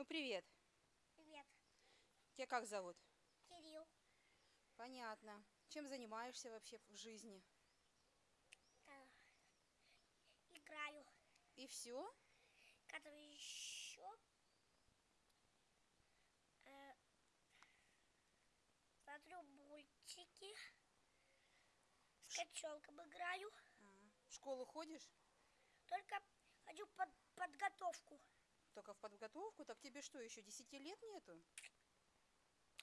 Ну, привет. Привет, Тебя как зовут? Кирилл. Понятно. Чем занимаешься вообще в жизни? Э, играю. И все? Когда еще э, смотрю мультики. С котенком играю. В школу ходишь? Только хочу под подготовку. Только в подготовку? Так тебе что, еще 10 лет нету?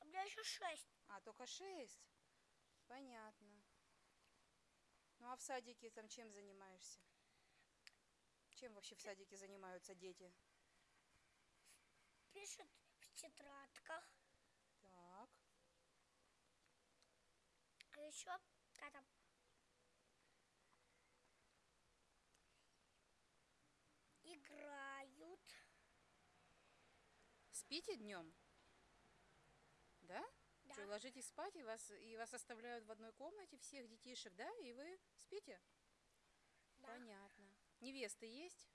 У меня еще шесть. А, только 6? Понятно. Ну, а в садике там чем занимаешься? Чем вообще в садике занимаются дети? Пишут в тетрадках. Так. А еще когда играют. Спите днем? Да? Да. Что, ложитесь спать, и вас, и вас оставляют в одной комнате всех детишек, да? И вы спите? Да. Понятно. Невесты есть?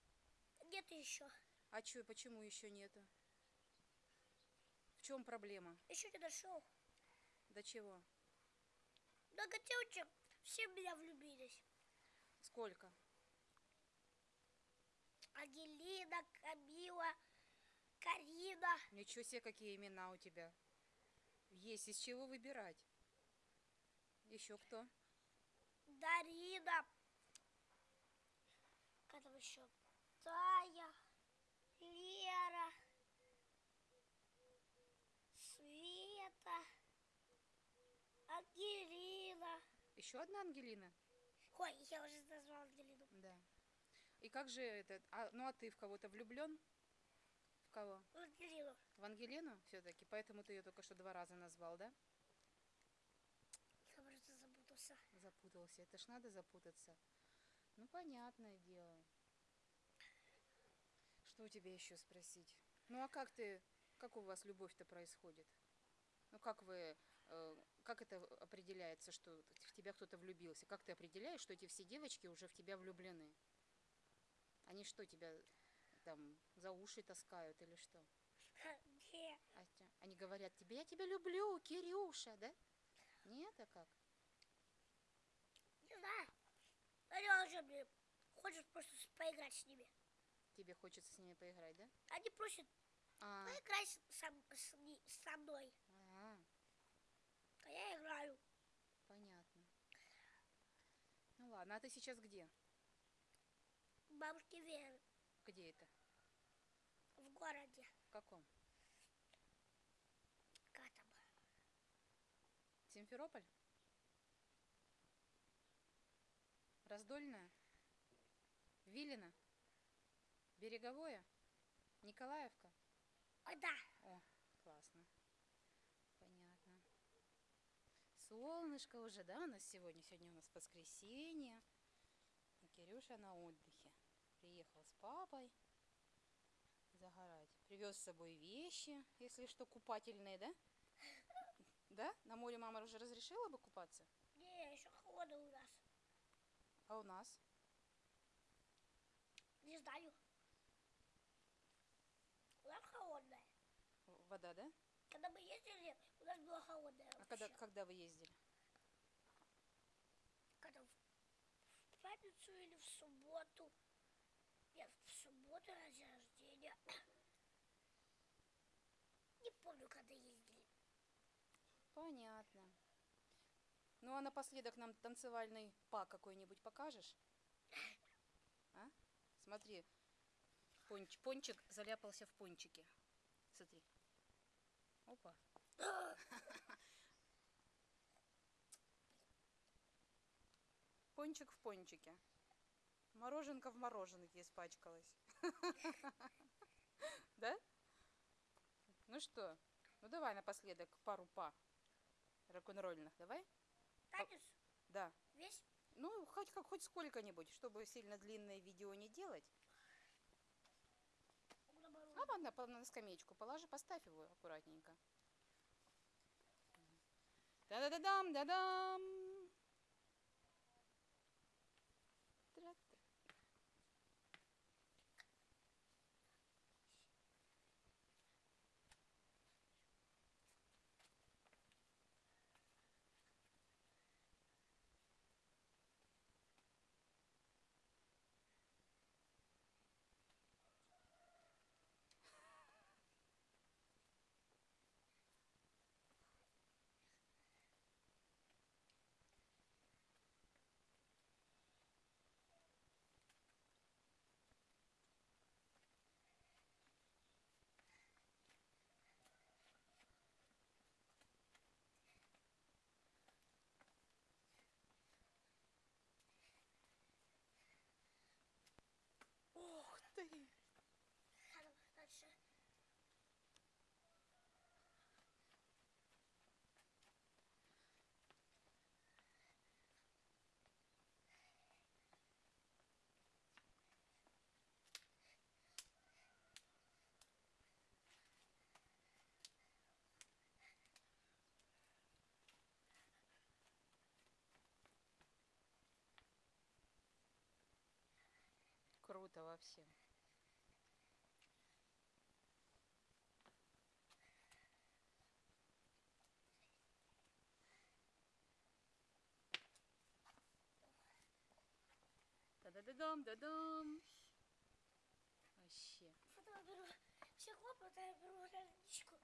Нет еще. А чё, почему еще нету? В чем проблема? Еще не нашел. До чего? Много девочек все меня влюбились. Сколько? Ангелина, Камила, Карина. Ничего себе, какие имена у тебя. Есть из чего выбирать. Еще кто? Дарина. Как там еще? Тая, Лера, Света, Ангелина. Еще одна Ангелина? Ой, я уже назвала Ангелину. Да. И как же это? А, ну а ты в кого-то влюблен? Кого? Ангелину. В Ангелину все-таки? Поэтому ты ее только что два раза назвал, да? Я просто запутался. Запутался. Это ж надо запутаться. Ну, понятное дело. Что у тебя еще спросить? Ну, а как ты, как у вас любовь-то происходит? Ну, как вы, э, как это определяется, что в тебя кто-то влюбился? Как ты определяешь, что эти все девочки уже в тебя влюблены? Они что, тебя там за уши таскают или что? Те- Они говорят тебе, я тебя люблю, Кирюша, да? Нет, а как? не знаю. Они уже мне хочет просто с- поиграть с ними. Тебе хочется с ними поиграть, да? Они просят А, поиграть со, с ни- со мной. а, А я играю. понятно. Ну ладно, а ты сейчас где? Бабушки Веры Где это? в городе. В каком? Как там? Симферополь? Раздольная? Вилина? Береговое? Николаевка? Ой, да. О, классно. Понятно. Солнышко уже, да, у нас сегодня? Сегодня у нас воскресенье. И Кирюша на отдыхе. Приехал с папой загорать. Привез с собой вещи, если что, купательные, да? Да? На море мама уже разрешила бы купаться? Не, еще холодно у нас. А у нас? Не знаю. У нас холодная. Вода, да? Когда мы ездили, у нас было холодная. А когда, вообще. когда вы ездили? Когда в пятницу или в субботу. Нет, в субботу на день рождения. Не помню, когда ездили. Понятно. Ну а напоследок нам танцевальный па какой-нибудь покажешь? А? Смотри, понч- пончик заляпался в пончике. Смотри. Опа. Пончик в пончике. Мороженка в мороженке испачкалась. Да? Ну что? Ну давай напоследок пару па рок-н-ролльных. Давай? Танец Да. весь. Ну, хоть как хоть сколько-нибудь, чтобы сильно длинное видео не делать. А на, на, на скамеечку положи, поставь его аккуратненько. Да-да-да-дам, да-дам. Почему-то во всем. Да-да-да-дам, да-дам. Вообще. Потом беру стекло, потом я беру водичку,